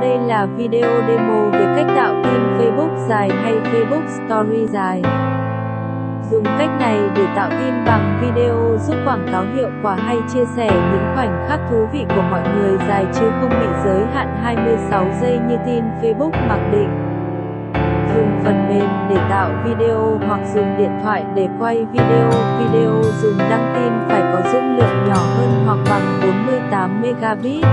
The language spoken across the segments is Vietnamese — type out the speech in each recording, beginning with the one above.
Đây là video demo về cách tạo tin Facebook dài hay Facebook Story dài. Dùng cách này để tạo tin bằng video giúp quảng cáo hiệu quả hay chia sẻ những khoảnh khắc thú vị của mọi người dài chứ không bị giới hạn 26 giây như tin Facebook mặc định. Dùng phần mềm để tạo video hoặc dùng điện thoại để quay video. Video dùng đăng tin phải có dung lượng nhỏ hơn hoặc bằng 48 megabit.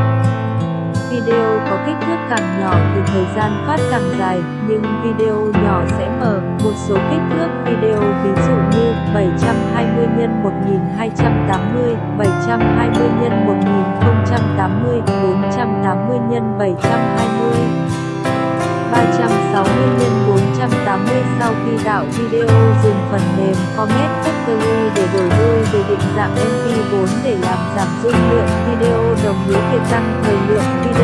Video có kích thước càng nhỏ thì thời gian phát càng dài, nhưng video nhỏ sẽ mở một số kích thước video ví dụ như 720 x 1280, 720 x 1080, 480 x 720. 360 x 480 sau khi tạo video dùng phần mềm Format Factory để đổi đuôi về định dạng MP4 để làm giảm dung lượng video đồng nghĩa việc tăng thời lượng video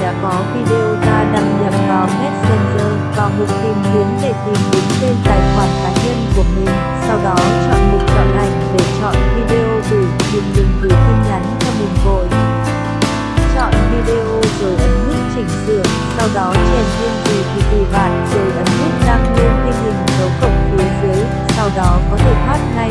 đã có video ta đăng nhập vào Messenger, vào mục tìm kiếm để tìm đúng tên tài khoản cá nhân của mình, sau đó chọn mục chọn ảnh để chọn video gửi, nhưng đừng gửi tin nhắn cho mình vội. Chọn video rồi ấn nút chỉnh sửa, sau đó chèn thêm gì thì tùy bạn rồi ấn nút đăng lên tin hình dấu cộng phía dưới, sau đó có thể thoát ngay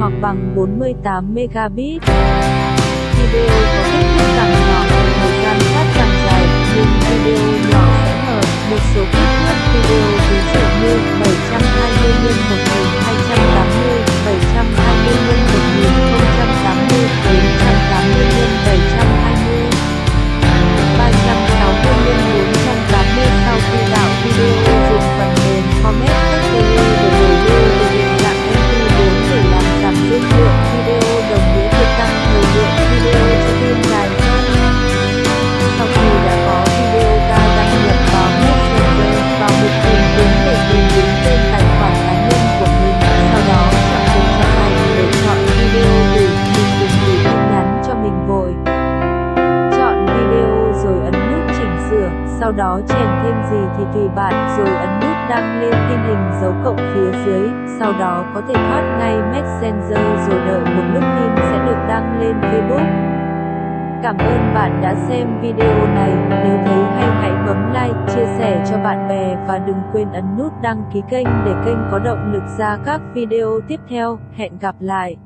hoặc bằng 48 megabit. Video có kết sau đó chèn thêm gì thì tùy bạn rồi ấn nút đăng lên tin hình dấu cộng phía dưới, sau đó có thể thoát ngay Messenger rồi đợi một lúc tin sẽ được đăng lên Facebook. Cảm ơn bạn đã xem video này, nếu thấy hay hãy bấm like, chia sẻ cho bạn bè và đừng quên ấn nút đăng ký kênh để kênh có động lực ra các video tiếp theo, hẹn gặp lại.